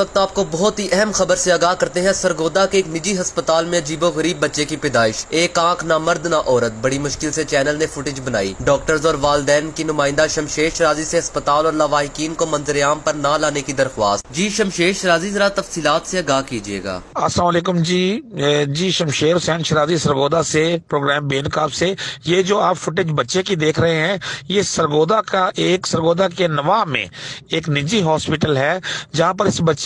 वक्त आपको बहुत ही अहम खबर से आगाह करते हैं, सरगोदा के एक निजी अस्पताल में अजीबो गरीब बच्चे की पैदाइश। एक आँख, ना मर्द, ना औरत। बड़ी मुश्किल से चैनल ने फुटेज बनाई। डॉक्टर्स और वालदेन की नुमाइंदा शमशेर शराजी से अस्पताल और लवाहिकीन को मंजरेआम पर ना लाने की दरख्वास्त। जी शमशेर शराजी, जरा तफसीलात से आगाह कीजिएगा। असलम जी। जी शमशेर हुसैन शराजी, सरगोदा से, प्रोग्राम बेनकाब से। ये जो आप फुटेज बच्चे की देख रहे हैं, ये सरगोदा का एक, सरगोदा के नवा में एक निजी हॉस्पिटल है, जहाँ पर इस बच्चे